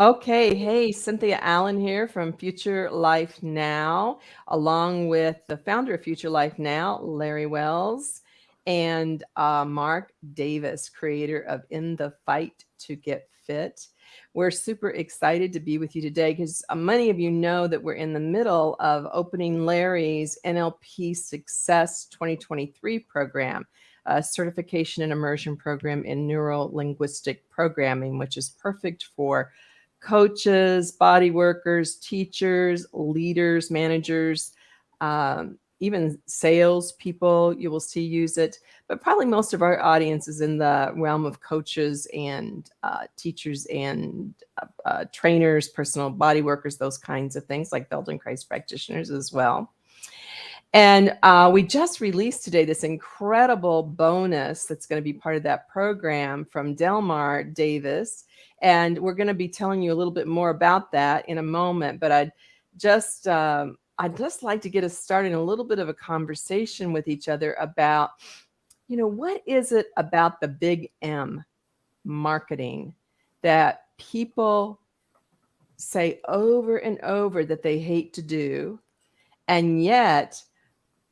Okay, hey, Cynthia Allen here from Future Life Now, along with the founder of Future Life Now, Larry Wells, and uh, Mark Davis, creator of End the Fight to Get Fit. We're super excited to be with you today because uh, many of you know that we're in the middle of opening Larry's NLP Success 2023 program, a certification and immersion program in neuro linguistic programming, which is perfect for coaches, body workers, teachers, leaders, managers, um, even sales people you will see use it. But probably most of our audience is in the realm of coaches and uh, teachers and uh, uh, trainers, personal body workers, those kinds of things like Feldenkrais practitioners as well. And uh, we just released today this incredible bonus that's going to be part of that program from Delmar Davis and we're going to be telling you a little bit more about that in a moment. But I'd just, um, I'd just like to get us started in a little bit of a conversation with each other about, you know, what is it about the big M marketing that people say over and over that they hate to do. And yet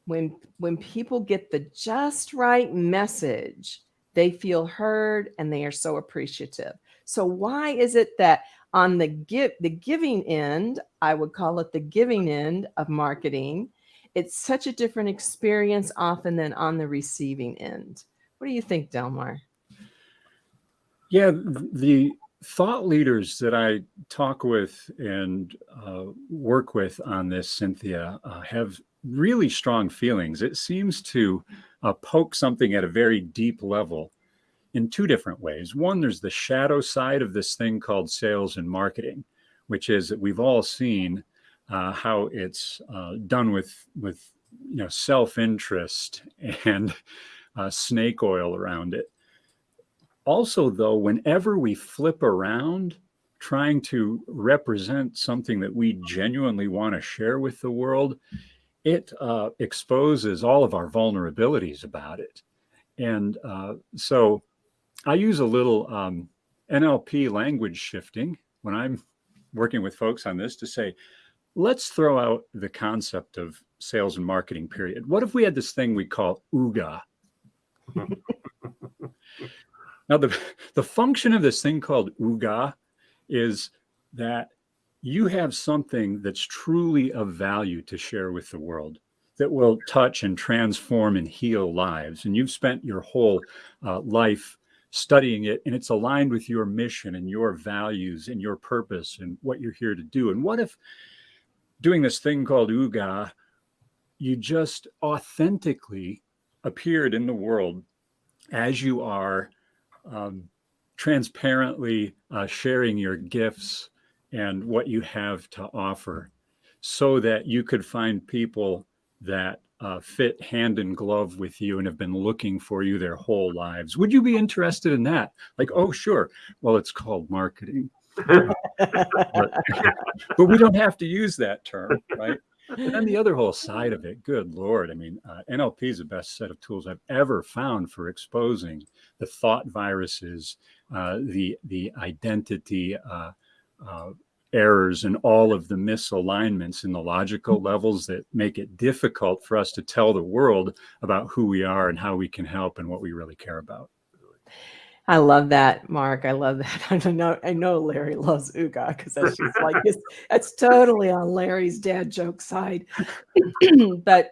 when, when people get the just right message, they feel heard and they are so appreciative. So why is it that on the give the giving end, I would call it the giving end of marketing, it's such a different experience often than on the receiving end. What do you think, Delmar? Yeah, the thought leaders that I talk with and uh, work with on this, Cynthia, uh, have really strong feelings. It seems to uh, poke something at a very deep level in two different ways. One, there's the shadow side of this thing called sales and marketing, which is that we've all seen uh, how it's uh, done with with you know self-interest and uh, snake oil around it. Also, though, whenever we flip around trying to represent something that we genuinely want to share with the world, it uh, exposes all of our vulnerabilities about it. And uh, so I use a little um, NLP language shifting when I'm working with folks on this to say, let's throw out the concept of sales and marketing period. What if we had this thing we call UGA? now, the, the function of this thing called UGA is that you have something that's truly of value to share with the world that will touch and transform and heal lives. And you've spent your whole uh, life studying it and it's aligned with your mission and your values and your purpose and what you're here to do. And what if doing this thing called UGA, you just authentically appeared in the world as you are um, transparently uh, sharing your gifts and what you have to offer so that you could find people that uh, fit hand in glove with you and have been looking for you their whole lives. Would you be interested in that? Like, oh, sure. Well, it's called marketing. but, but, we don't have to use that term, right? And then the other whole side of it, good Lord. I mean, uh, NLP is the best set of tools I've ever found for exposing the thought viruses, uh, the, the identity uh, errors and all of the misalignments in the logical mm-hmm. levels that make it difficult for us to tell the world about who we are and how we can help and what we really care about. I love that, Mark. I love that. I know I know Larry loves Uga because that's just like his, that's totally on Larry's dad joke side. but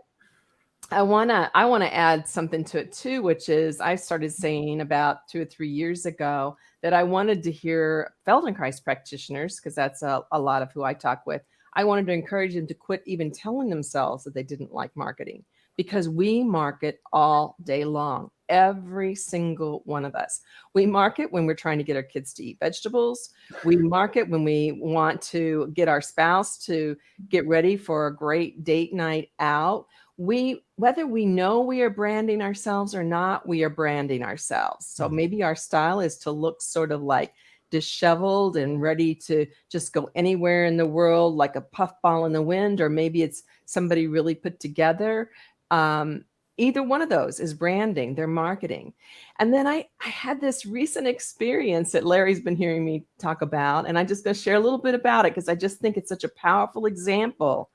I wanna I wanna add something to it too, which is I started saying about two or three years ago that I wanted to hear Feldenkrais practitioners, because that's a, a lot of who I talk with. I wanted to encourage them to quit even telling themselves that they didn't like marketing because we market all day long. Every single one of us. We market when we're trying to get our kids to eat vegetables. We market when we want to get our spouse to get ready for a great date night out we whether we know we are branding ourselves or not we are branding ourselves so mm-hmm. maybe our style is to look sort of like disheveled and ready to just go anywhere in the world like a puffball in the wind or maybe it's somebody really put together um, either one of those is branding, they're marketing. And then I, I had this recent experience that Larry's been hearing me talk about, and I'm just going to share a little bit about it because I just think it's such a powerful example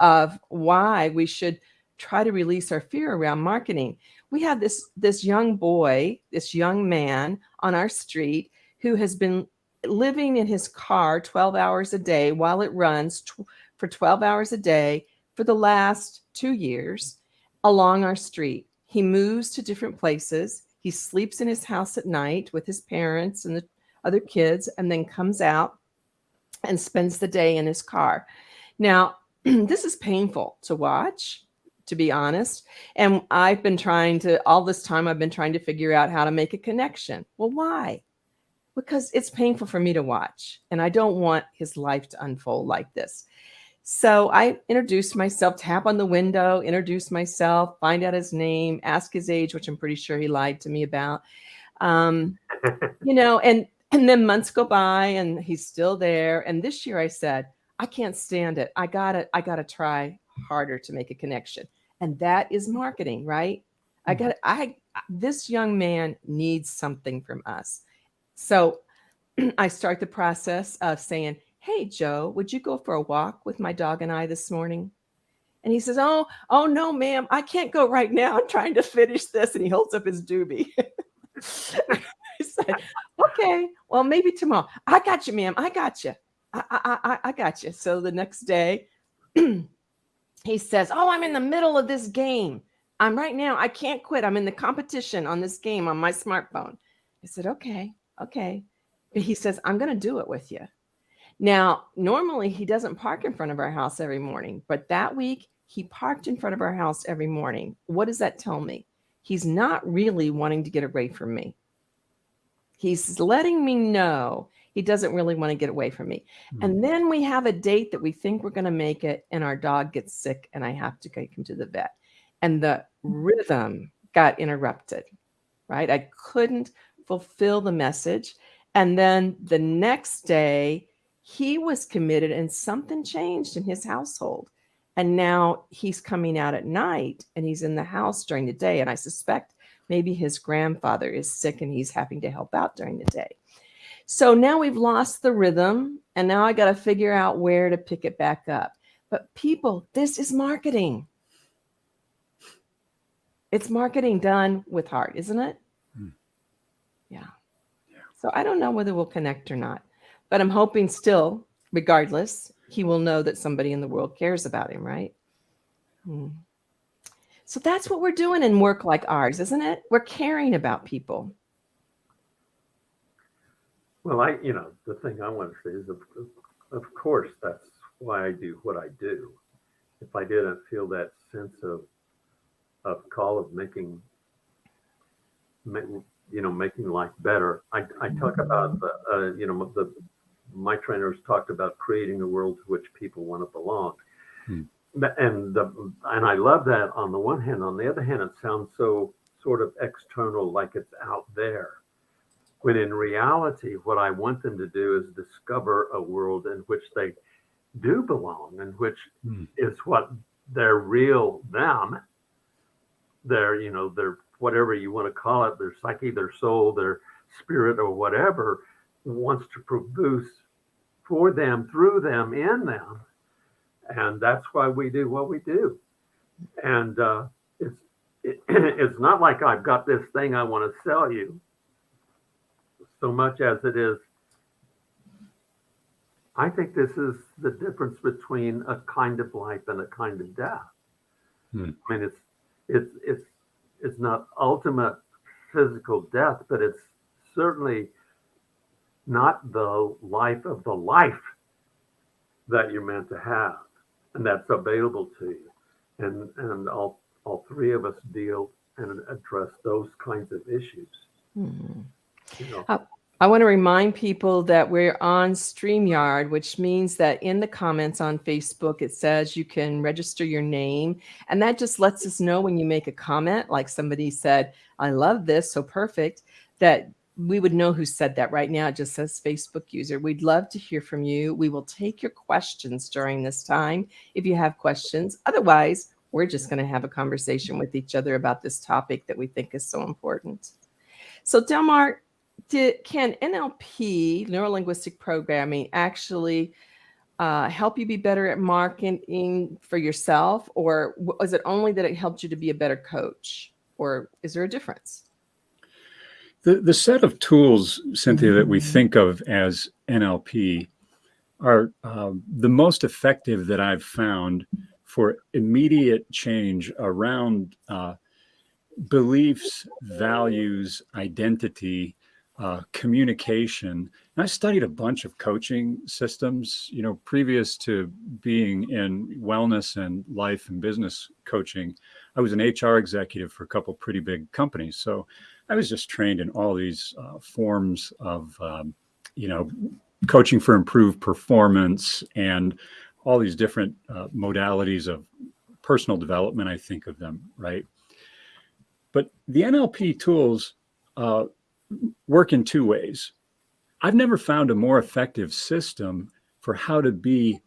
of why we should try to release our fear around marketing. We have this this young boy, this young man on our street who has been living in his car 12 hours a day while it runs for 12 hours a day for the last two years along our street. He moves to different places. He sleeps in his house at night with his parents and the other kids, and then comes out and spends the day in his car. Now, this is painful to watch, to be honest. And I've been trying to, all this time, I've been trying to figure out how to make a connection. Well, why? Because it's painful for me to watch, and I don't want his life to unfold like this. So I introduced myself, tap on the window, introduce myself, find out his name, ask his age, which I'm pretty sure he lied to me about. Um, you know, and and then months go by and he's still there. And this year I said, I can't stand it. I gotta, I gotta try harder to make a connection. And that is marketing, right? I Mm-hmm. got I this young man needs something from us. So I start the process of saying, Hey, Joe, would you go for a walk with my dog and I this morning? And he says, Oh, oh no, ma'am, I can't go right now. I'm trying to finish this. And he holds up his doobie. I said, Okay, well, maybe tomorrow. I got you, ma'am. I got you. I, I, I, I got you. So the next day, he says, Oh, I'm in the middle of this game. I'm right now. I can't quit. I'm in the competition on this game on my smartphone. I said, Okay, okay. But he says, I'm going to do it with you. Now, normally he doesn't park in front of our house every morning, but that week he parked in front of our house every morning. What does that tell me? He's not really wanting to get away from me. He's letting me know he doesn't really want to get away from me. Hmm. And then we have a date that we think we're going to make it, and our dog gets sick, and I have to take him to the vet. And the rhythm got interrupted, right? I couldn't fulfill the message. And then the next day, he was committed, and something changed in his household. And now he's coming out at night and he's in the house during the day. And I suspect maybe his grandfather is sick and he's having to help out during the day. So now we've lost the rhythm, and now I got to figure out where to pick it back up. But people, this is marketing. It's marketing done with heart, isn't it? Hmm. Yeah. Yeah. So I don't know whether we'll connect or not, but I'm hoping still, regardless, he will know that somebody in the world cares about him, right? Hmm. So that's what we're doing in work like ours, isn't it? We're caring about people. Well, I, you know, the thing I want to say is, of, of course, that's why I do what I do. If I didn't feel that sense of, of call of making, you know, making life better, I, I talk about the, uh, you know, the, my trainers talked about creating a world to which people want to belong. Hmm. And the, and I love that on the one hand. On the other hand, it sounds so sort of external, like it's out there when in reality, what I want them to do is discover a world in which they do belong, and which Hmm. is what their real them, their, you know, their whatever you want to call it, their psyche, their soul, their spirit, or whatever, wants to produce for them, through them, in them. And that's why we do what we do. And uh, it's, it, it's not like I've got this thing I want to sell you so much as it is I think this is the difference between a kind of life and a kind of death. Hmm. I mean, it's it's it's it's not ultimate physical death, but it's certainly not the life of the life that you're meant to have, and that's available to you. And and all all three of us deal and address those kinds of issues. Hmm. Know, uh, I want to remind people that we're on StreamYard, which means that in the comments on Facebook, it says you can register your name. And that just lets us know when you make a comment, like somebody said, I love this, so perfect, that we would know who said that right now. It just says Facebook user. We'd love to hear from you. We will take your questions during this time if you have questions. Otherwise, we're just going to have a conversation with each other about this topic that we think is so important. So, Delmar, did, can NLP, neurolinguistic programming, actually uh, help you be better at marketing for yourself, or was it only that it helped you to be a better coach, or is there a difference? The, the set of tools, Cynthia, that we mm-hmm. think of as NLP are uh, the most effective that I've found for immediate change around uh, beliefs, values, identity, uh, communication. And I studied a bunch of coaching systems, you know, previous to being in wellness and life and business coaching. I was an HR executive for a couple pretty big companies. So I was just trained in all these uh, forms of, um, you know, coaching for improved performance and all these different uh, modalities of personal development. I think of them, right? But the NLP tools uh, work in two ways. I've never found a more effective system for how to be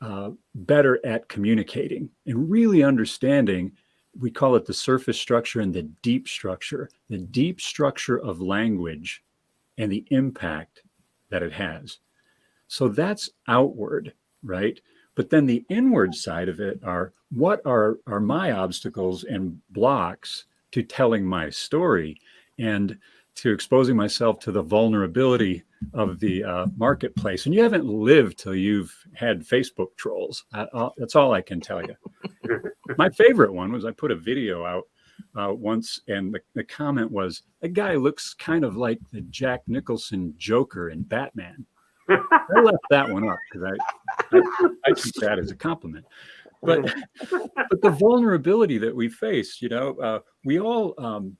uh, better at communicating and really understanding. We call it the surface structure and the deep structure, the deep structure of language and the impact that it has. So that's outward, right? But then the inward side of it are what are, are my obstacles and blocks to telling my story and to exposing myself to the vulnerability of the uh, marketplace. And you haven't lived till you've had Facebook trolls. Uh, that's all I can tell you. my favorite one was I put a video out uh, once, and the, the comment was, "A guy looks kind of like the Jack Nicholson Joker in Batman." I left that one up because I, I, I that as a compliment. But but the vulnerability that we face, you know, uh, we all um,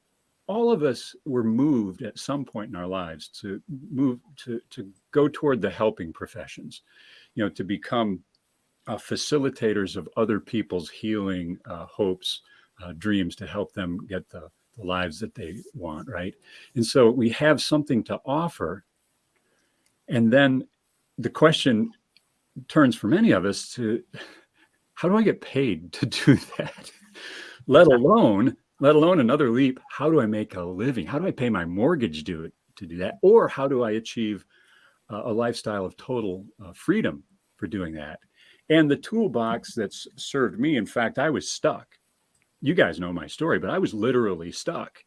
all of us were moved at some point in our lives to move to to go toward the helping professions, you know, to become uh, facilitators of other people's healing uh, hopes, uh, dreams, to help them get the, the lives that they want, right? And so we have something to offer and then the question turns for many of us to how do I get paid to do that? let alone, let alone another leap, how do I make a living? How do I pay my mortgage due to do that? Or how do I achieve uh, a lifestyle of total uh, freedom for doing that? And the toolbox that's served me, in fact, I was stuck. You guys know my story, but I was literally stuck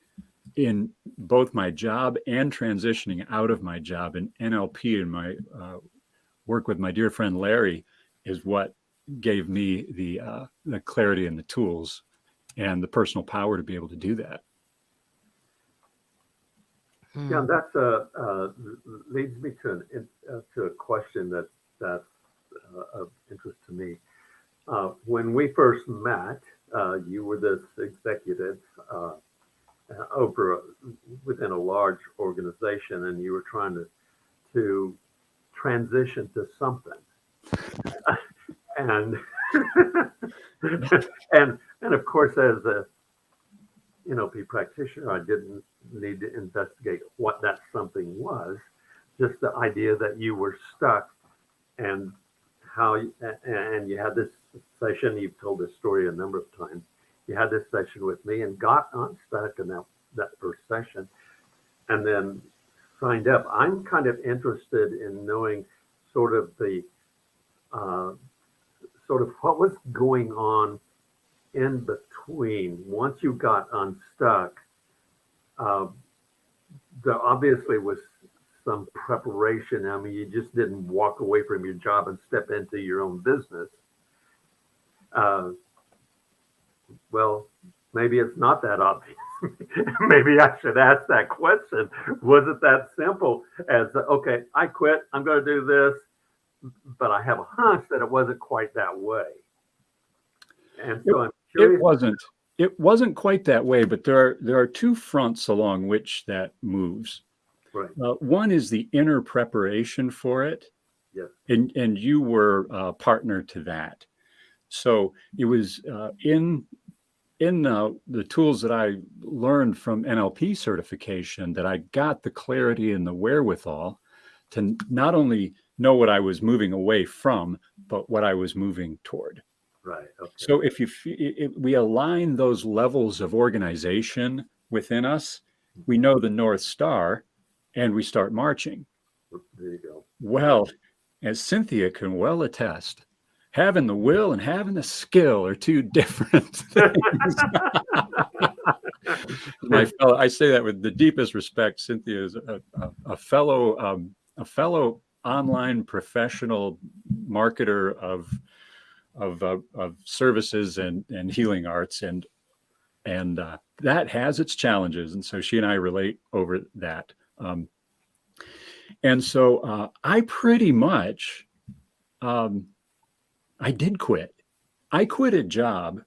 in both my job and transitioning out of my job in NLP and my uh, work with my dear friend Larry is what gave me the uh, the clarity and the tools and the personal power to be able to do that. Hmm. Yeah, that uh, uh, leads me to an uh, to a question that that's uh, of interest to me. Uh, when we first met, you were this executive uh, over within a large organization and you were trying to to transition to something and and and of course as a NLP practitioner I didn't need to investigate what that something was just the idea that you were stuck and how and you had this session you've told this story a number of times you had this session with me and got unstuck in that, that first session and then signed up. I'm kind of interested in knowing sort of the uh, sort of what was going on in between once you got unstuck. Uh, there obviously was some preparation. I mean, you just didn't walk away from your job and step into your own business. Uh, well, maybe it's not that obvious. maybe I should ask that question. Was it that simple as, okay, I quit, I'm going to do this, but I have a hunch that it wasn't quite that way. And so it. It wasn't. It wasn't quite that way, but there are there are two fronts along which that moves. Right. Uh, one is the inner preparation for it. Yes. And and you were a partner to that. So it was uh, in in uh, the tools that I learned from NLP certification that I got the clarity and the wherewithal to not only know what I was moving away from, but what I was moving toward. Right. Okay. So if you f- i- i- we align those levels of organization within us, we know the North Star and we start marching. there you go. Well, as Cynthia can well attest, having the will and having the skill are two different things. My fellow, I say that with the deepest respect. Cynthia is a, a, a fellow, um, a fellow online professional marketer of of, uh, of services and and healing arts, and and uh, that has its challenges. And so she and I relate over that. Um, and so uh, I pretty much, um, I did quit. I quit a job.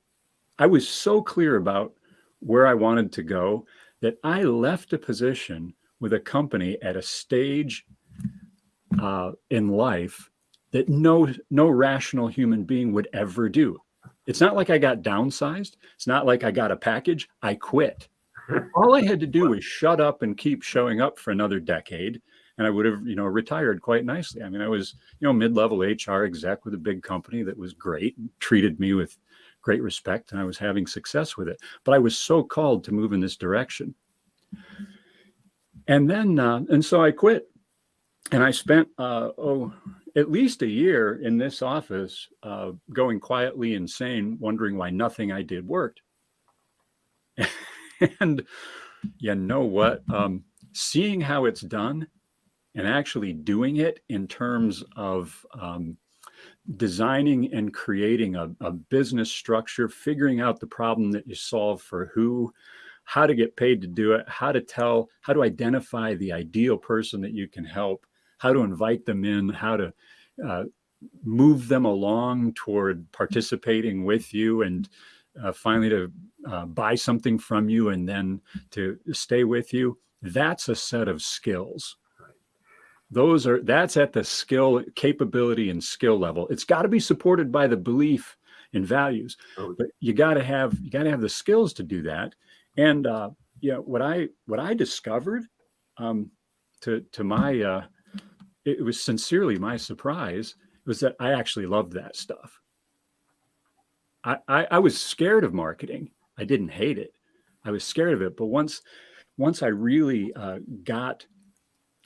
I was so clear about where I wanted to go that I left a position with a company at a stage uh, in life that no no rational human being would ever do. It's not like I got downsized. It's not like I got a package. I quit. All I had to do was shut up and keep showing up for another decade, and I would have, you know, retired quite nicely. I mean, I was, you know, mid-level HR exec with a big company that was great, treated me with great respect, and I was having success with it. But I was so called to move in this direction. And then, uh, and so I quit, and I spent, uh, oh, at least a year in this office, uh, going quietly insane, wondering why nothing I did worked. and you know what? Um, seeing how it's done and actually doing it in terms of um, designing and creating a, a business structure, figuring out the problem that you solve for who, how to get paid to do it, how to tell, how to identify the ideal person that you can help, how to invite them in, how to uh, move them along toward participating with you and uh, finally to uh, buy something from you and then to stay with you. That's a set of skills. Those are that's at the skill capability and skill level. It's got to be supported by the belief and values but you got to have you got to have the skills to do that. And uh yeah what i what i discovered um to to my uh it was sincerely my surprise was that i actually loved that stuff. I, I i was scared of marketing. I didn't hate it. I was scared of it but once once i really uh, got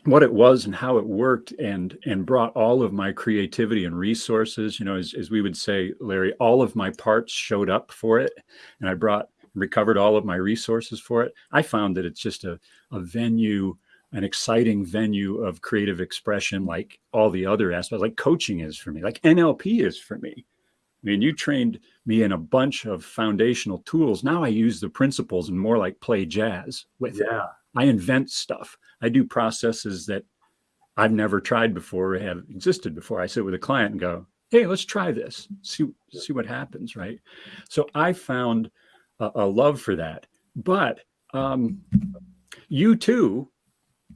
what it was and how it worked and and brought all of my creativity and resources you know as, as we would say larry all of my parts showed up for it and i brought recovered all of my resources for it i found that it's just a, a venue an exciting venue of creative expression like all the other aspects like coaching is for me like nlp is for me i mean you trained me in a bunch of foundational tools now i use the principles and more like play jazz with it. yeah. I invent stuff. I do processes that I've never tried before or have existed before. I sit with a client and go, "Hey, let's try this. See see what happens." Right. So I found a, a love for that. But um, you too,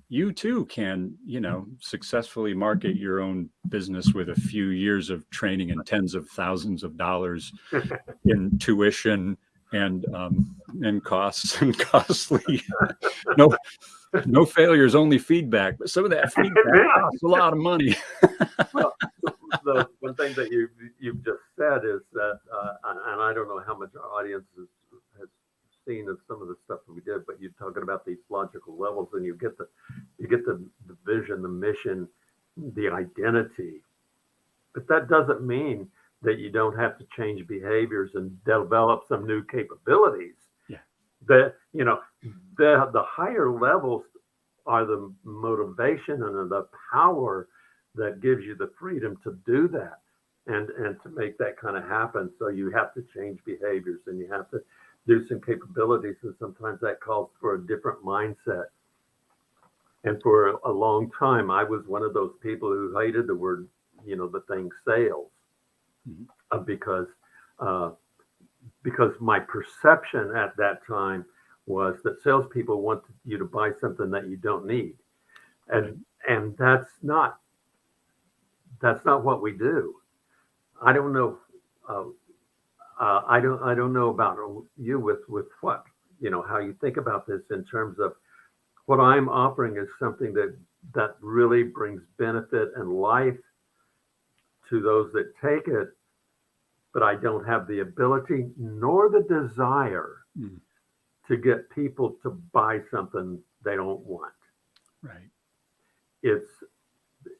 you too can you know successfully market your own business with a few years of training and tens of thousands of dollars in tuition and um, and costs and costly no no failures only feedback. But some of that feedback Yeah. costs a lot of money. Well, the one thing that you you've just said is that, uh, and I don't know how much our audience has seen of some of the stuff that we did, but you're talking about these logical levels, and you get the you get the, the vision, the mission, the identity. But that doesn't mean that you don't have to change behaviors and develop some new capabilities. Yeah. That you know, the the higher levels are the motivation and the power that gives you the freedom to do that and and to make that kind of happen so you have to change behaviors and you have to do some capabilities and sometimes that calls for a different mindset and for a long time i was one of those people who hated the word you know the thing sales Mhm. uh, because uh, because my perception at that time was that salespeople want you to buy something that you don't need and and that's not that's not what we do. I don't know. Uh, uh, I don't. I don't know about you with with what you know how you think about this in terms of what I'm offering is something that that really brings benefit and life to those that take it. but I don't have the ability nor the desire Mm. to get people to buy something they don't want. Right. It's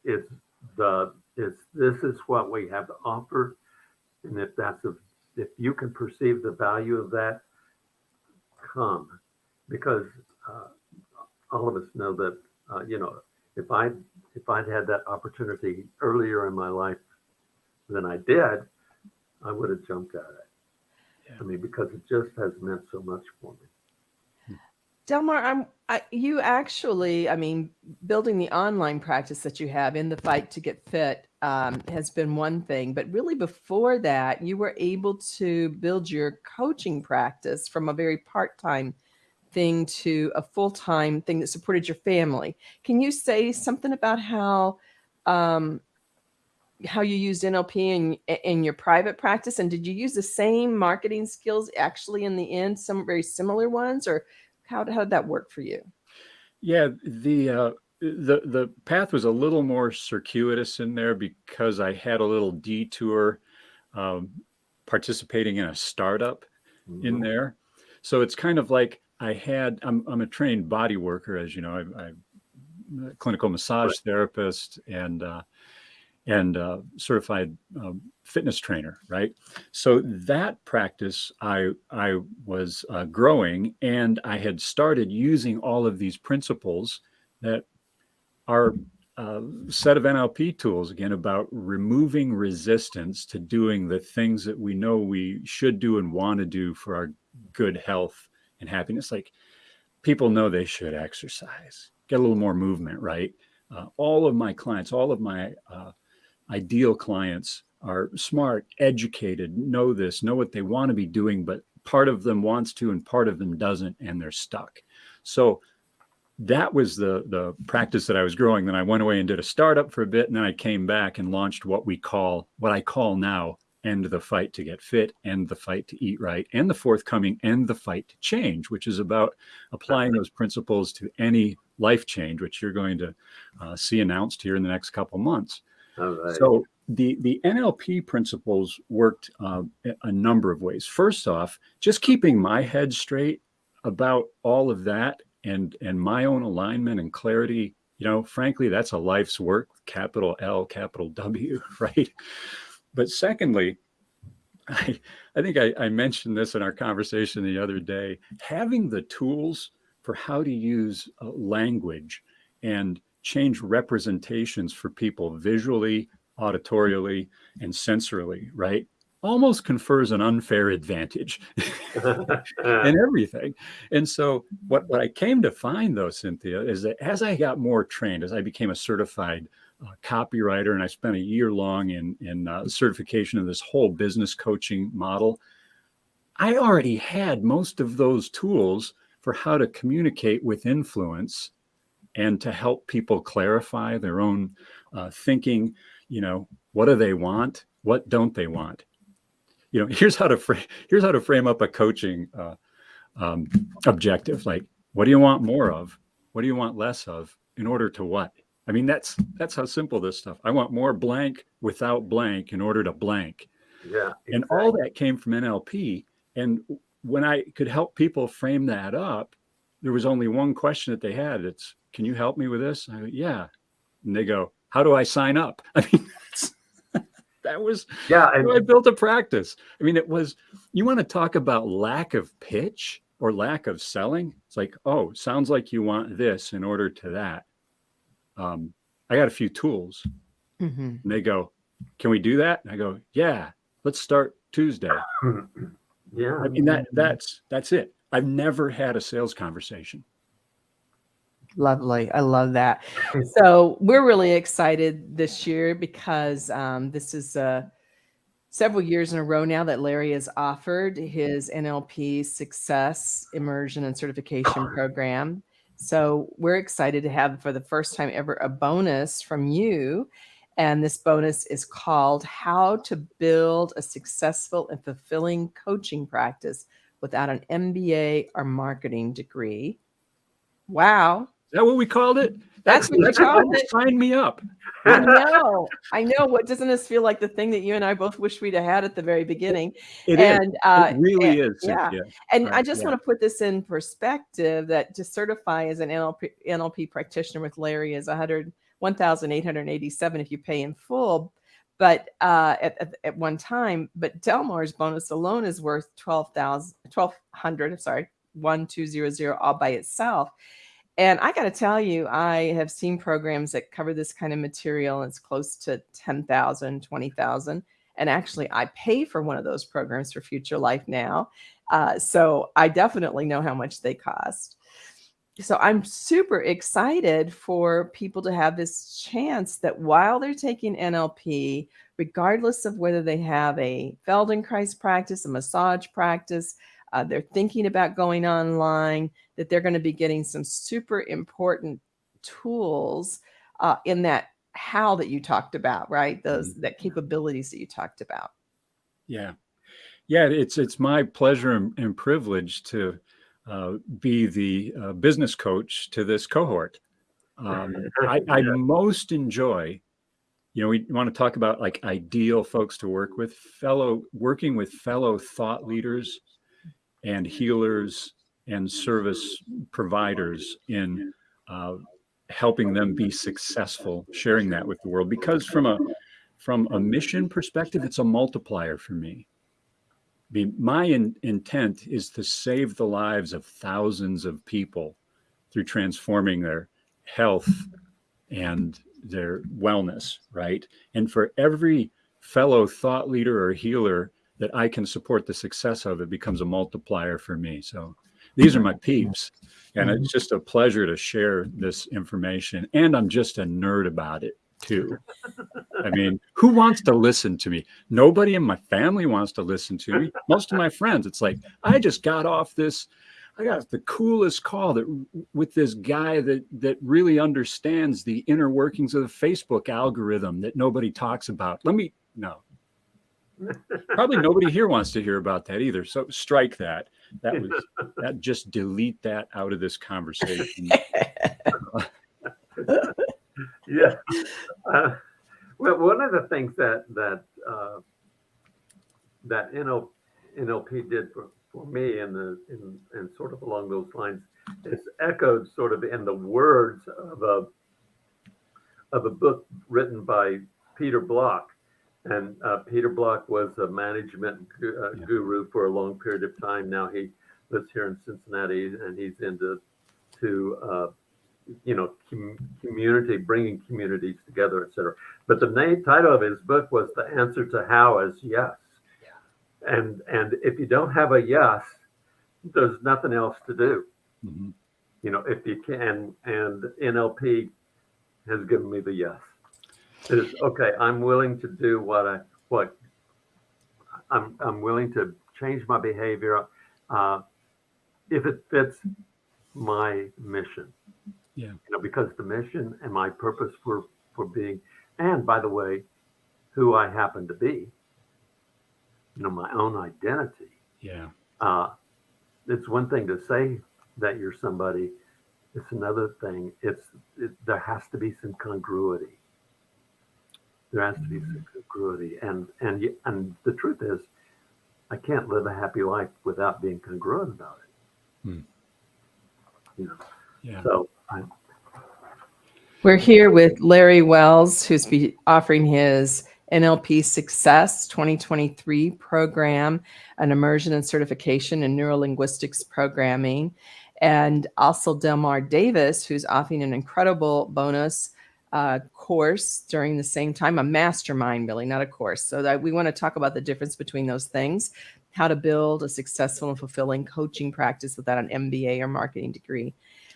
it's the it's this is what we have to offer, and if that's a if you can perceive the value of that, come, because uh, all of us know that uh, you know if I if I'd had that opportunity earlier in my life than I did, I would have jumped at it. Yeah. I mean, because it just has meant so much for me. Delmar, I'm I, you actually, I mean, building the online practice that you have end the fight to get fit um, has been one thing, but really before that, you were able to build your coaching practice from a very part-time thing to a full-time thing that supported your family. Can you say something about how um, how you used NLP in in your private practice, and did you use the same marketing skills actually in the end, some very similar ones, or how, how did that work for you? Yeah, the uh, the the path was a little more circuitous in there because I had a little detour um, participating in a startup in Mhm. there. So it's kind of like I had. I'm I'm a trained body worker, as you know. I, I'm a clinical massage Right. therapist and uh, and uh, certified um, fitness trainer, right? So that practice I I was uh, growing, and I had started using all of these principles that are a set of NLP tools again about removing resistance to doing the things that we know we should do and want to do for our good health and happiness. Like people know they should exercise, get a little more movement, right? Uh, all of my clients, all of my uh, ideal clients are smart, educated, know this, know what they want to be doing, but part of them wants to and part of them doesn't, and they're stuck. So that was the the practice that I was growing. Then I went away and did a startup for a bit, and then I came back and launched what we call what I call now end the fight to get fit, end the fight to eat right, and the forthcoming end the fight to change, which is about applying those principles to any life change, which you're going to uh, see announced here in the next couple months. Right. So the the NLP principles worked uh, a number of ways. First off, just keeping my head straight about all of that and and my own alignment and clarity. You know, frankly, that's a life's work. Capital L, capital W, right? But secondly, I I think I, I mentioned this in our conversation the other day. Having the tools for how to use uh, language and change representations for people visually, auditorially, and sensorily, right? Almost confers an unfair advantage in everything. And so, what, what I came to find, though, Cynthia, is that as I got more trained, as I became a certified uh, copywriter, and I spent a year long in, in uh, certification of this whole business coaching model, I already had most of those tools for how to communicate with influence and to help people clarify their own uh, thinking. You know, what do they want? What don't they want? You know, here's how to frame here's how to frame up a coaching uh, um, objective. Like, what do you want more of? What do you want less of? In order to what? I mean, that's that's how simple this stuff. I want more blank without blank in order to blank. yeah. And all that came from NLP. And when I could help people frame that up, there was only one question that they had. It's, can you help me with this? I go, yeah. And they go, how do I sign up? I mean, that's, that was, Yeah. how I built a practice. I mean, it was, you want to talk about lack of pitch or lack of selling? It's like, oh, sounds like you want this in order to that. Um, I got a few tools. Mhm. And they go, can we do that? And I go, yeah, let's start Tuesday. yeah. I mean that that's that's it. I've never had a sales conversation. Lovely. I love that. So we're really excited this year because um, this is uh, several years in a row now that Larry has offered his NLP Success Immersion and Certification Program. So we're excited to have for the first time ever a bonus from you. And this bonus is called How to Build a Successful and Fulfilling Coaching Practice Without an MBA or Marketing Degree. Wow. Is that what we called it? That's what you that's called it. Sign me up. I know, I know. What doesn't this feel like the thing that you and I both wish we'd have had at the very beginning? It is. and uh, It really and- is. yeah. Cynthia. And I just yeah. want to put this in perspective that to certify as an NLP, NLP practitioner with Larry is 100, 1,887 if you pay in full. But uh, at, at, at one time, but Delmar's bonus alone is worth 12,000, 1,200, I'm sorry, 1200 all by itself. And I got to tell you, I have seen programs that cover this kind of material. It's close to 10,000, 20,000. And actually, I pay for one of those programs for Future Life Now. Uh, so I definitely know how much they cost. So I'm super excited for people to have this chance that while they're taking NLP, regardless of whether they have a Feldenkrais practice, a massage practice, uh, they're thinking about going online, that they're going to be getting some super important tools uh, in that how that you talked about, right? Those that capabilities that you talked about. Yeah. Yeah, it's it's my pleasure and, and privilege to uh, be the uh, business coach to this cohort. Um, I, I most enjoy, you know, we want to talk about like ideal folks to work with, fellow working with fellow thought leaders and healers and service providers in uh, helping them be successful, sharing that with the world. Because from a from a mission perspective, it's a multiplier for me. My in, intent is to save the lives of thousands of people through transforming their health and their wellness, right? And for every fellow thought leader or healer that I can support the success of, it becomes a multiplier for me. So these are my mm-hmm. peeps. And it's mm-hmm. just a pleasure to share this information. And I'm just a nerd about it too. I mean, who wants to listen to me? Nobody in my family wants to listen to me. Most of my friends, it's like, I just got off this. I got the coolest call that with this guy that that really understands the inner workings of the Facebook algorithm that nobody talks about. Let me no. Probably nobody here wants to hear about that either. So strike that. That was that just delete that out of this conversation. yeah. Uh, well, one of the things that that uh, that NL, NLP did for, for me, and the in, and sort of along those lines, is echoed sort of in the words of a of a book written by Peter Block. And uh, Peter Block was a management gu- uh, Yeah. guru for a long period of time. Now he lives here in Cincinnati, and he's into to uh, you know com- community bringing communities together etc but the name title of his book was the answer to how is yes and and if you don't have a yes there's nothing else to do Mhm. you know if you can and nlp has given me the yes it is okay i'm willing to do what i what i'm i'm willing to change my behavior uh, if it fits my mission Yeah. you know because the mission and my purpose for for being and by the way who i happen to be you know my own identity Yeah. uh, it's one thing to say that you're somebody it's another thing it's it, there has to be some congruity there has to be congruity and and and the truth is i can't live a happy life without being congruent about it Hmm. you know Yeah. so I, We're here with Larry Wells, who's be offering his NLP Success 2023 program, an immersion and certification in neurolinguistics programming, and also Delmar Davis, who's offering an incredible bonus uh, course during the same time, a mastermind, really, not a course. So that we want to talk about the difference between those things, how to build a successful and fulfilling coaching practice without an MBA or marketing degree.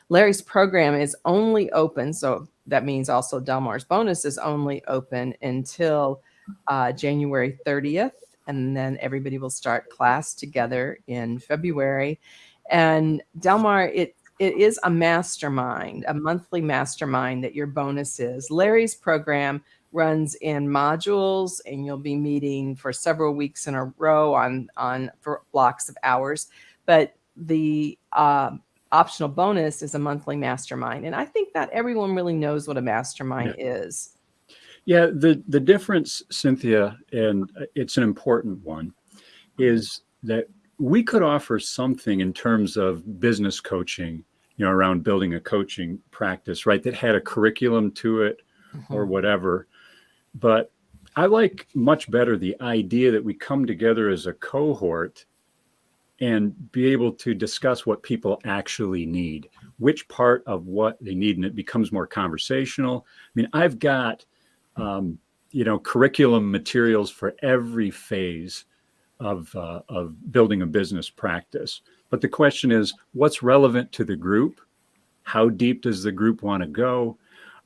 Larry's program is only open, so that means also Delmar's bonus is only open until uh, January 30th, and then everybody will start class together in February. And Delmar, it it is a mastermind, a monthly mastermind that your bonus is. Larry's program runs in modules, and you'll be meeting for several weeks in a row on on for blocks of hours. But the um, optional bonus is a monthly mastermind. And I think that everyone really knows what a mastermind is. Yeah, the the difference, Cynthia, and it's an important one, is that we could offer something in terms of business coaching, you know, around building a coaching practice, right? That had a curriculum to it or Mhm. whatever. But I like much better the idea that we come together as a cohort and be able to discuss what people actually need, which part of what they need, and it becomes more conversational. I mean, I've got, um, you know, curriculum materials for every phase of uh, of building a business practice. But the question is, what's relevant to the group? How deep does the group want to go?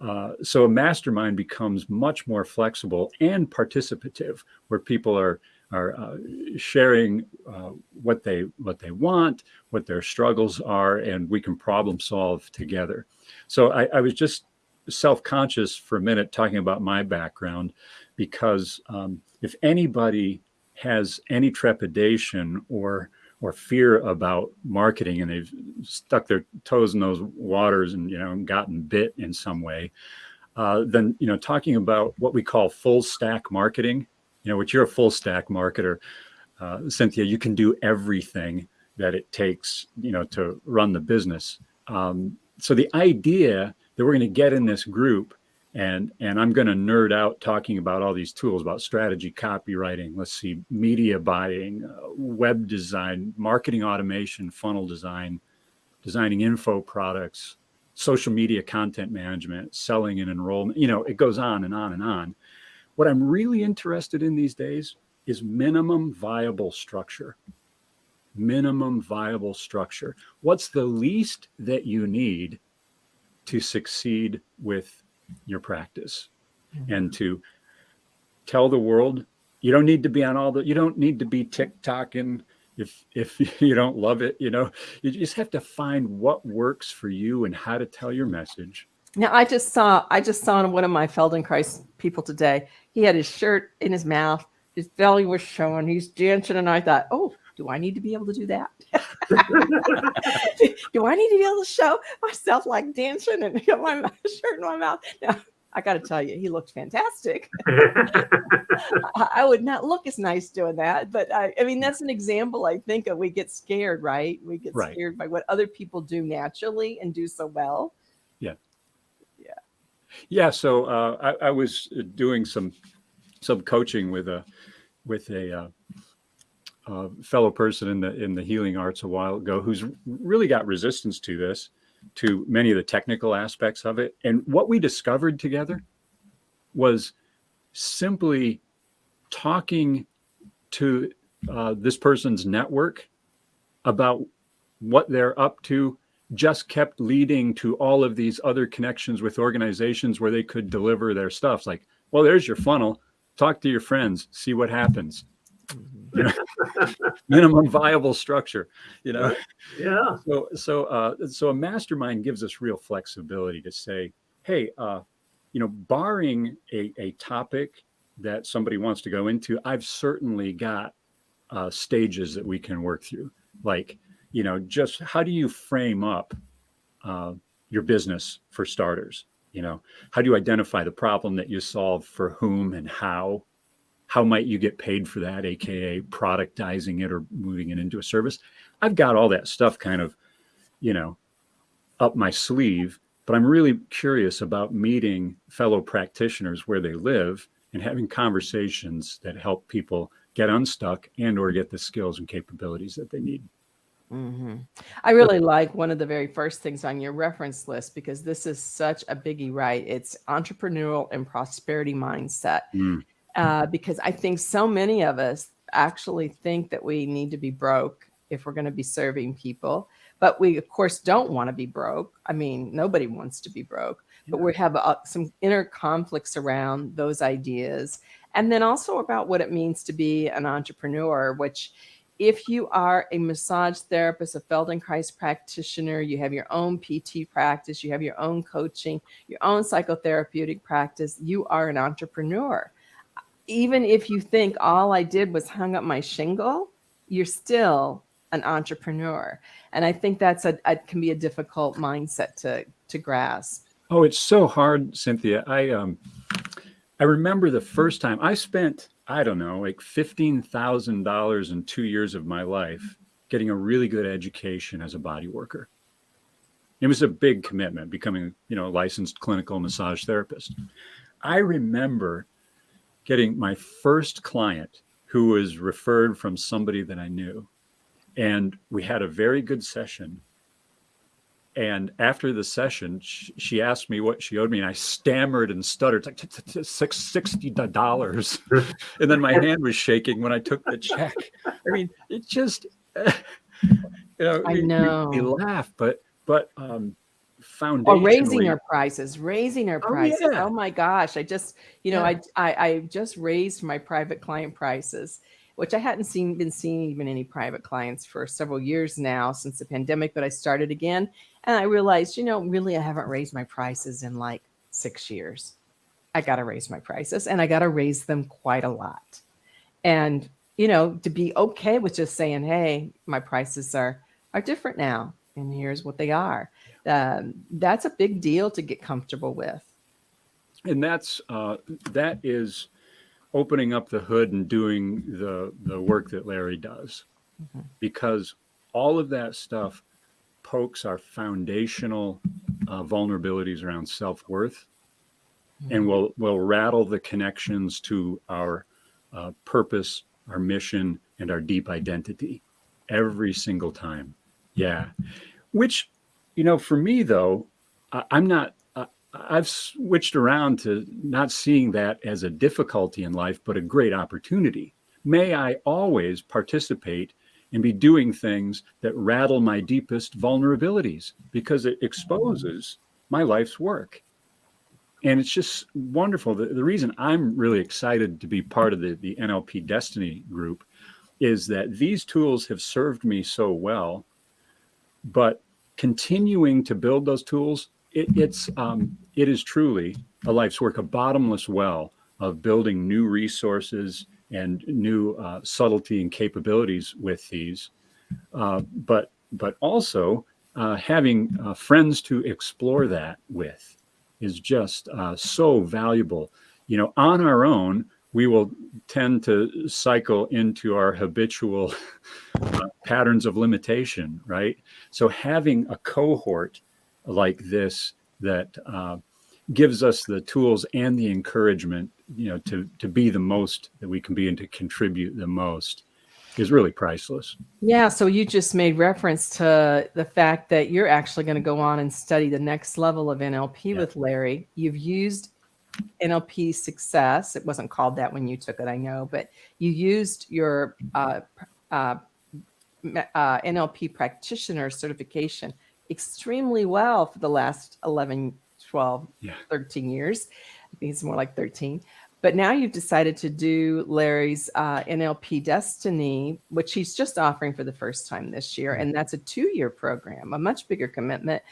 Uh, so a mastermind becomes much more flexible and participative, where people are are uh, sharing uh, what they what they want, what their struggles are, and we can problem solve together. So I, I was just self-conscious for a minute talking about my background, because um, if anybody has any trepidation or or fear about marketing and they've stuck their toes in those waters and you know gotten bit in some way uh, then you know talking about what we call full stack marketing you know which you're a full stack marketer uh, cynthia you can do everything that it takes you know to run the business. Um, so the idea that we're going to get in this group and and i'm going to nerd out talking about all these tools about strategy copywriting let's see media buying uh, web design marketing automation funnel design designing info products social media content management selling and enrollment you know it goes on and on and on. What i'm really interested in these days is minimum viable structure. Minimum viable structure. What's the least that you need to succeed with your practice. Mm-hmm. And to tell the world you don't need to be on all the you don't need to be tick-tocking if if you don't love it you know. You just have to find what works for you and how to tell your message. Now, I just saw I just saw one of my Feldenkrais people today. He had his shirt in his mouth, his belly was showing, he's dancing, and I thought, oh, do I need to be able to do that? do I need to be able to show myself like dancing and get my shirt in my mouth? Now, I got to tell you, he looked fantastic. I, I would not look as nice doing that, but I, I mean, that's an example. I think of we get scared, right? We get Right. scared by what other people do naturally and do so well. Yeah. Yeah. Yeah so uh, I, I was doing some some coaching with a with a uh, uh, fellow person in the in the healing arts a while ago who's really got resistance to this to many of the technical aspects of it. And what we discovered together was simply talking to uh, this person's network about what they're up to just kept leading to all of these other connections with organizations where they could deliver their stuff. Like well there's your funnel. Talk to your friends. See what happens you know, minimum viable structure you know? Yeah. so so uh so a mastermind gives us real flexibility to say hey uh you know barring a, a topic that somebody wants to go into i've certainly got uh stages that we can work through. Like you know just how do you frame up uh your business for starters? You know how do you identify the problem that you solve for whom and how how might you get paid for that aka productizing it or moving it into a service i've got all that stuff kind of you know up my sleeve but i'm really curious about meeting fellow practitioners where they live and having conversations that help people get unstuck and or get the skills and capabilities that they need hmm I really like one of the very first things on your reference list because this is such a biggie, right? It's entrepreneurial and prosperity mindset. Mm, Uh, because I think so many of us actually think that we need to be broke if we're going to be serving people. But we, of course, don't want to be broke. I mean, nobody wants to be broke, but we have uh, some inner conflicts around those ideas. And then also about what it means to be an entrepreneur, which if you are a massage therapist, a Feldenkrais practitioner, you have your own PT practice, you have your own coaching, your own psychotherapeutic practice, you are an entrepreneur. Even if you think all I did was hung up my shingle, you're still an entrepreneur. And I think that's a, a can be a difficult mindset to to grasp. Oh, it's so hard, Cynthia. I um, I remember the first time I spent, I don't know, like $15,000 in two years of my life getting a really good education as a body worker. It was a big commitment becoming, you know, a licensed clinical massage therapist. I remember getting my first client who was referred from somebody that I knew. And we had a very good session. And after the session, she asked me what she owed me, and I stammered and stuttered, like sixty dollars. And then my hand was shaking when I took the check. I mean, it just, you know, I know. We, we laugh, but but um, foundationally, or raising our prices, raising our oh, prices. Oh, yeah. oh my gosh! I just, you know, yeah. I, I I just raised my private client prices which I hadn't seen been seeing even any private clients for several years now since the pandemic, but I started again and I realized, you know, really I haven't raised my prices in like six years. I got to raise my prices and I got to raise them quite a lot. And, you know, to be okay with just saying, hey, my prices are, are different now. And here's what they are. Um, that's a big deal to get comfortable with. And that's, uh, that is opening up the hood and doing the, the work that Larry does. Mm-hmm. Because all of that stuff pokes our foundational uh, vulnerabilities around self-worth mm-hmm. and will will rattle the connections to our uh, purpose our mission and our deep identity every single time yeah which you know for me though I, i'm not I've switched around to not seeing that as a difficulty in life, but a great opportunity. May I always participate and be doing things that rattle my deepest vulnerabilities because it exposes my life's work. And it's just wonderful. The, the reason I'm really excited to be part of the, the NLP Destiny group is that these tools have served me so well, but continuing to build those tools, it, it's um, it is truly a life's work, a bottomless well of building new resources and new uh, subtlety and capabilities with these, uh, but but also uh, having uh, friends to explore that with is just uh, so valuable. You know, on our own, we will tend to cycle into our habitual uh, patterns of limitation, right? So having a cohort like this that gives us the tools and the encouragement, you know, to to be the most that we can be and to contribute the most is really priceless. Yeah. So you just made reference to the fact that you're actually going to go on and study the next level of NLP yeah. with Larry. You've used NLP success. It wasn't called that when you took it, I know, but you used your uh, uh, uh, NLP practitioner certification extremely well for the last 11 12, yeah. 13 years. I think it's more like 13. But now you've decided to do Larry's uh, NLP Destiny, which he's just offering for the first time this year. And that's a two year program, a much bigger commitment.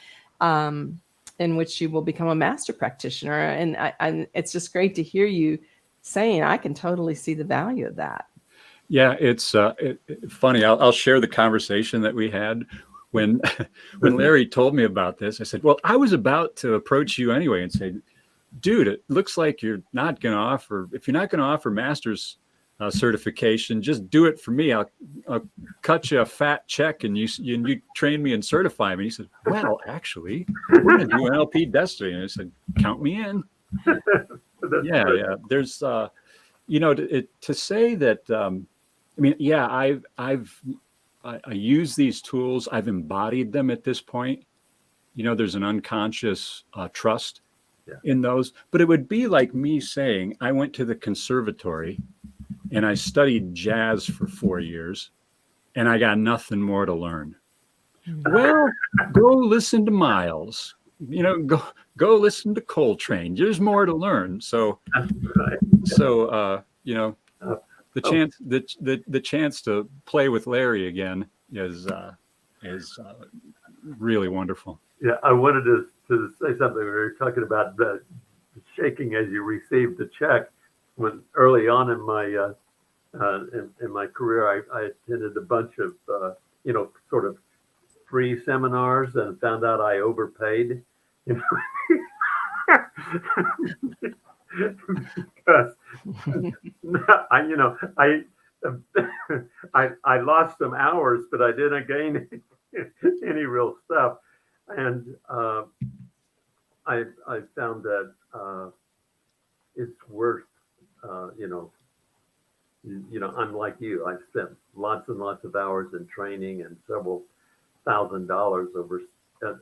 Um, in which you will become a master practitioner. And, I, and it's just great to hear you saying, I can totally see the value of that. Yeah, it's uh, it, it, funny. I'll, I'll, share the conversation that we had when when Larry told me about this, I said, "Well, I was about to approach you anyway and say, dude, it looks like you're not going to offer. If you're not going to offer master's uh, certification, just do it for me. I'll, I'll cut you a fat check and you and you train me and certify me." He said, "Well, actually, we're going to do NLP Destiny." And I said, "Count me in." yeah, yeah. There's, uh, you know, to, it, to say that. Um, I mean, yeah, I've I've I, I use these tools. I've embodied them at this point. You know, there's an unconscious uh, trust yeah. in those. But it would be like me saying, I went to the conservatory and I studied jazz for four years and I got nothing more to learn. Hmm. Well, go listen to Miles. You know, go go listen to Coltrane. There's more to learn. So, so uh, you know, uh, the oh. chance the, the the chance to play with Larry again is uh, is uh, really wonderful. Yeah, I wanted to, to say something. We were talking about the shaking as you received the check. When early on in my uh, uh, in, in, my career, I, I, attended a bunch of uh, you know sort of free seminars and found out I overpaid. You know. because I, you know, I, I, I lost some hours, but I didn't gain any real stuff. And uh, I, I found that uh, it's worth, uh, you know, you, know, I'm like you. I spent lots and lots of hours in training and several thousand dollars over. Uh,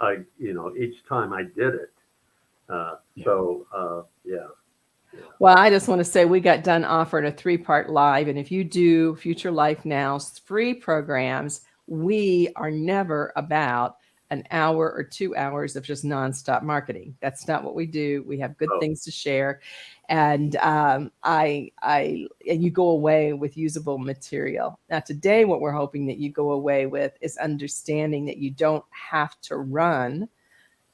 I, you know, each time I did it. Uh, Yeah. So, uh, yeah. Well, I just want to say we got done offering a three part live. And if you do Future Life Now's free programs, we are never about an hour or two hours of just nonstop marketing. That's not what we do. We have good Oh. things to share. And um, I, I, and you go away with usable material. Now, today, what we're hoping that you go away with is understanding that you don't have to run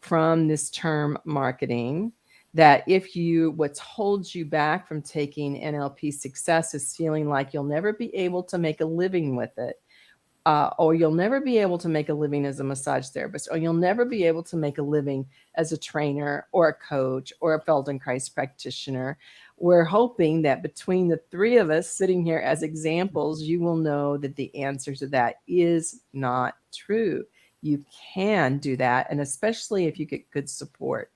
from this term marketing that if you what holds you back from taking NLP success is feeling like you'll never be able to make a living with it. Uh, or you'll never be able to make a living as a massage therapist, or you'll never be able to make a living as a trainer or a coach or a Feldenkrais practitioner. We're hoping that between the three of us sitting here as examples, you will know that the answer to that is not true. You can do that, and especially if you get good support.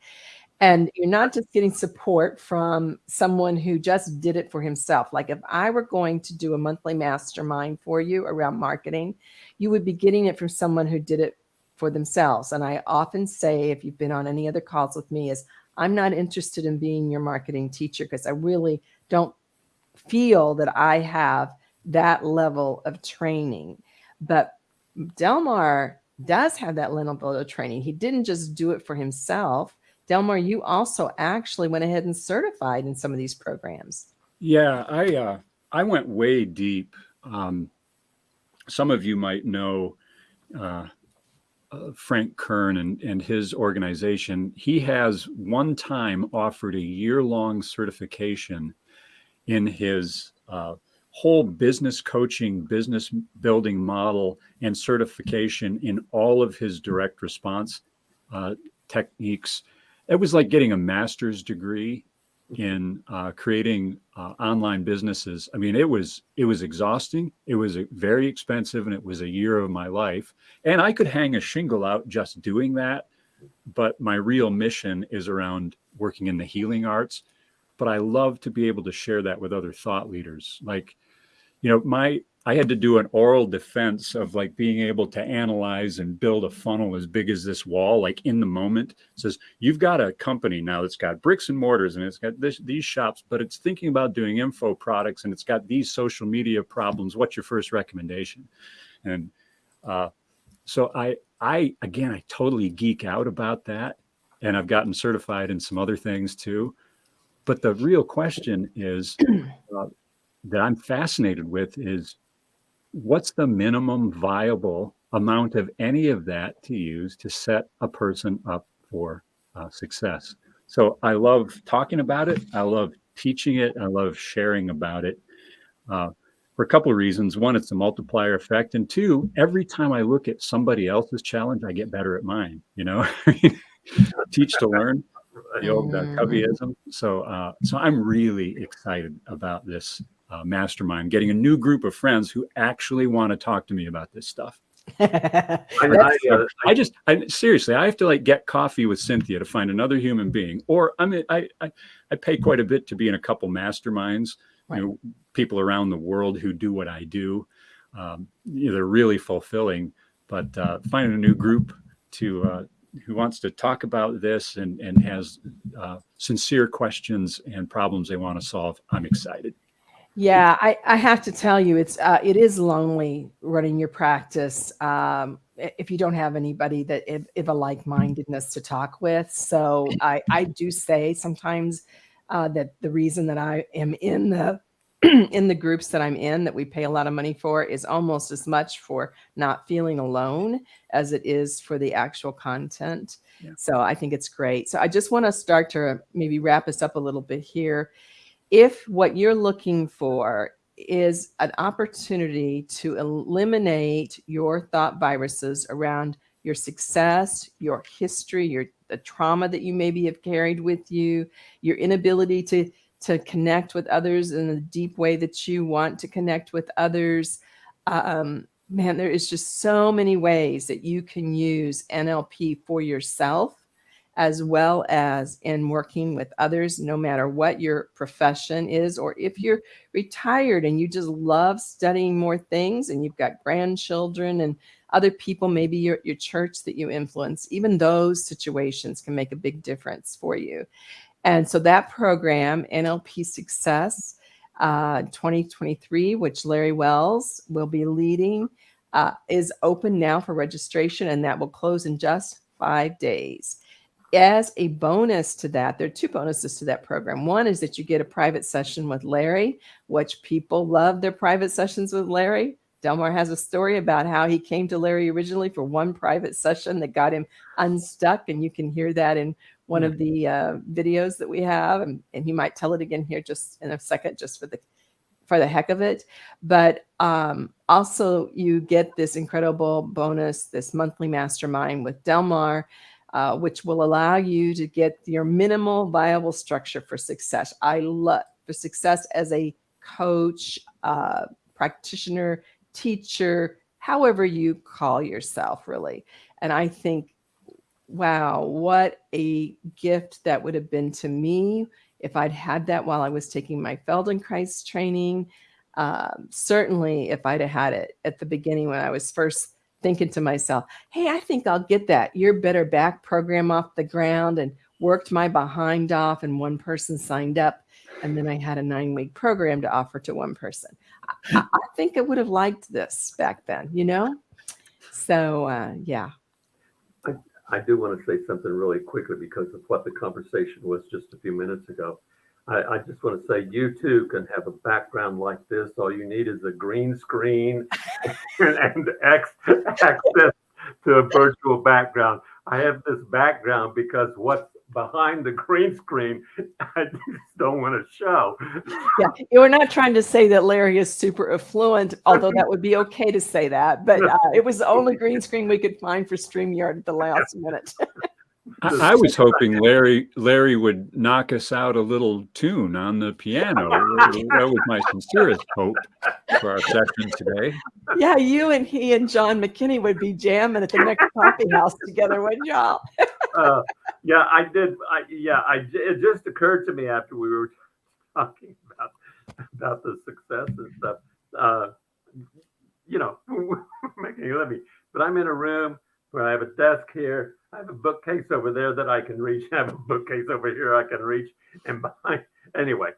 And you're not just getting support from someone who just did it for himself. Like if I were going to do a monthly mastermind for you around marketing, you would be getting it from someone who did it for themselves. And I often say, if you've been on any other calls with me, is I'm not interested in being your marketing teacher because I really don't feel that I have that level of training. But Delmar does have that level of training. He didn't just do it for himself. Delmar, you also actually went ahead and certified in some of these programs. Yeah, I uh, I went way deep. Um, some of you might know uh, uh, Frank Kern and, and his organization. He has one time offered a year long certification in his uh, whole business coaching, business building model, and certification in all of his direct response uh, techniques. It was like getting a master's degree in uh, creating uh, online businesses. I mean, it was it was exhausting. It was uh, very expensive, and it was a year of my life. And I could hang a shingle out just doing that, but my real mission is around working in the healing arts. But I love to be able to share that with other thought leaders. Like, you know, my I had to do an oral defense of like being able to analyze and build a funnel as big as this wall, like in the moment. It says you've got a company now that's got bricks and mortars and it's got this, these shops, but it's thinking about doing info products and it's got these social media problems. What's your first recommendation? And uh, so I, I again, I totally geek out about that, and I've gotten certified in some other things too. But the real question is uh, that I'm fascinated with is what's the minimum viable amount of any of that to use to set a person up for uh, success? So I love talking about it. I love teaching it. I love sharing about it uh, for a couple of reasons. One, it's a multiplier effect. And two, every time I look at somebody else's challenge, I get better at mine, you know, teach to learn the old uh. Coveyism. So, uh, so I'm really excited about this uh, mastermind, getting a new group of friends who actually want to talk to me about this stuff. I, I, I just, I seriously, I have to like get coffee with Cynthia to find another human being, or I mean, I, I, I pay quite a bit to be in a couple masterminds. Right. You know, people around the world who do what I do. Um, you know, they're really fulfilling. But uh, finding a new group to uh, who wants to talk about this and and has uh, sincere questions and problems they want to solve, I'm excited. Yeah, I, I have to tell you, it's uh, it is lonely running your practice um, if you don't have anybody that if, if a like mindedness to talk with. So I I do say sometimes uh, that the reason that I am in the in the groups that I'm in that we pay a lot of money for is almost as much for not feeling alone as it is for the actual content. Yeah. So I think it's great. So I just want to start to maybe wrap us up a little bit here if what you're looking for is an opportunity to eliminate your thought viruses around your success, your history, your a trauma that you maybe have carried with you, your inability to to connect with others in the deep way that you want to connect with others. Um, man, there is just so many ways that you can use NLP for yourself as well as in working with others, no matter what your profession is, or if you're retired and you just love studying more things and you've got grandchildren and other people, maybe your, your church that you influence, even those situations can make a big difference for you. And so that program, NLP Success uh, 2023, which Larry Wells will be leading, uh, is open now for registration and that will close in just five days. As a bonus to that, there are two bonuses to that program. One is that you get a private session with Larry, which people love their private sessions with Larry. Delmar has a story about how he came to Larry originally for one private session that got him unstuck. And you can hear that in one of the uh, videos that we have. And, and he might tell it again here just in a second, just for the for the heck of it. But um, also you get this incredible bonus, this monthly mastermind with Delmar, uh, which will allow you to get your minimal viable structure for success. I love for success as a coach, uh, practitioner, teacher, however you call yourself really. And I think, wow, what a gift that would have been to me if I'd had that while I was taking my Feldenkrais training. Um, certainly if I'd have had it at the beginning when I was first thinking to myself, hey, I think I'll get that Your Better Back program off the ground and worked my behind off and one person signed up. And then I had a nine week program to offer to one person. I, I think I would have liked this back then, you know? So, uh, yeah. I, I do want to say something really quickly because of what the conversation was just a few minutes ago. I, I, just want to say you too can have a background like this. All you need is a green screen and, and access to a virtual background. I have this background because what's behind the green screen, I just don't want to show. Yeah, you're not trying to say that Larry is super affluent, although that would be okay to say that. But uh, it was the only green screen we could find for StreamYard at the last minute. I, I, was hoping Larry Larry would knock us out a little tune on the piano. that was my sincerest hope for our session today. Yeah, you and he and John McKinney would be jamming at the next coffee house together, wouldn't y'all? uh, yeah, I did. I, yeah, I it just occurred to me after we were talking about about the success and stuff. Uh, you know, making a living. But I'm in a room where I have a desk here I have a bookcase over there that I can reach. I have a bookcase over here I can reach. And behind, anyway.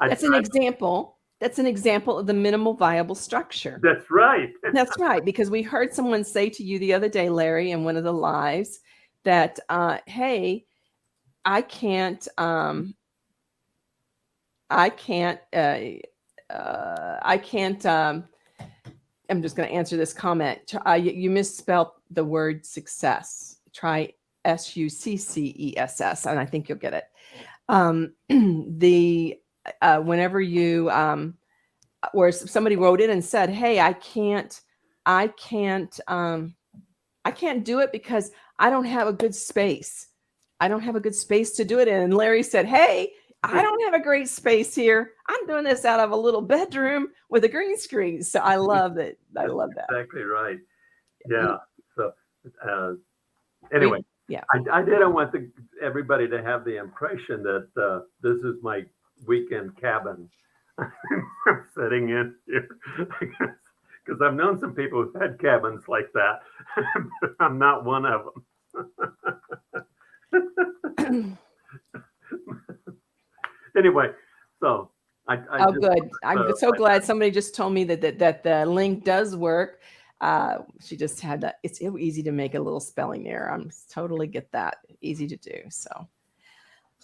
That's I, an I, example. That's an example of the minimal viable structure. That's right. that's right. Because we heard someone say to you the other day, Larry, in one of the lives, that, uh, hey, I can't, um, I can't, uh, uh, I can't, um, I'm just going to answer this comment. Uh, you, you misspelled the word success try S-U-C-C-E-S-S, and I think you'll get it. Um, the uh, whenever you um, where somebody wrote in and said, "Hey, I can't, I can't, um, I can't do it because I don't have a good space. I don't have a good space to do it in." And Larry said, "Hey." I don't have a great space here. I'm doing this out of a little bedroom with a green screen. So I love that. I love that. Exactly right. Yeah. So uh, anyway, yeah, I, I didn't want the, everybody to have the impression that uh, this is my weekend cabin. I'm sitting in here because I've known some people who've had cabins like that, but I'm not one of them. anyway, so I, I oh, just, good. I'm uh, so glad somebody just told me that, that that the link does work. Uh, she just had that. It's easy to make a little spelling error. I'm totally get that. Easy to do. So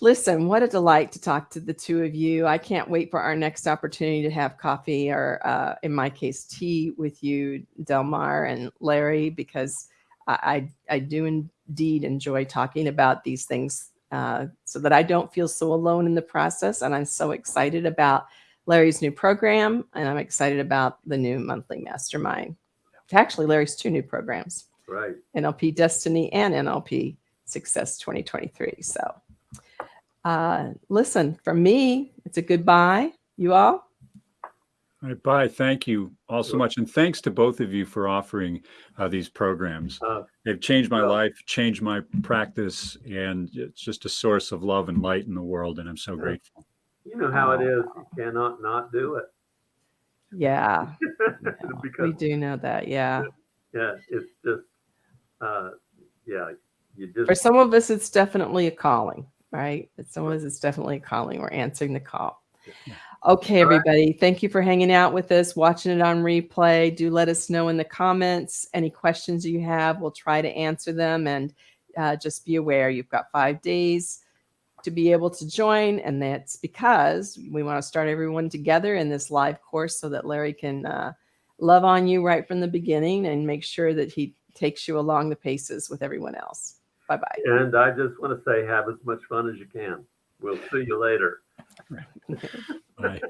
listen, what a delight to talk to the two of you. I can't wait for our next opportunity to have coffee or uh, in my case, tea with you, Delmar and Larry, because I, I, I do indeed enjoy talking about these things uh, so that I don't feel so alone in the process. And I'm so excited about Larry's new program and I'm excited about the new monthly mastermind actually Larry's two new programs, right? NLP Destiny and NLP Success 2023. So, uh, listen, from me, it's a goodbye. You all? All right, bye. Thank you all so much. And thanks to both of you for offering uh, these programs. Uh, They've changed my well- life, changed my practice, and it's just a source of love and light in the world. And I'm so Yeah. grateful. you know how it is. You cannot not do it Yeah, we because do know that. Yeah. yeah, it's just uh, yeah, you just For some of us, it's definitely a calling, right? For some of us, it's definitely a calling. We're answering the call. Yeah. Okay, right. everybody. Thank you for hanging out with us, watching it on replay. Do let us know in the comments any questions you have. We'll try to answer them. And uh, just be aware you've got five days to be able to join. And that's because we want to start everyone together in this live course so that Larry can uh, love on you right from the beginning and make sure that he takes you along the paces with everyone else. Bye bye. and I just want to say have as much fun as you can. We'll see you later. Bye.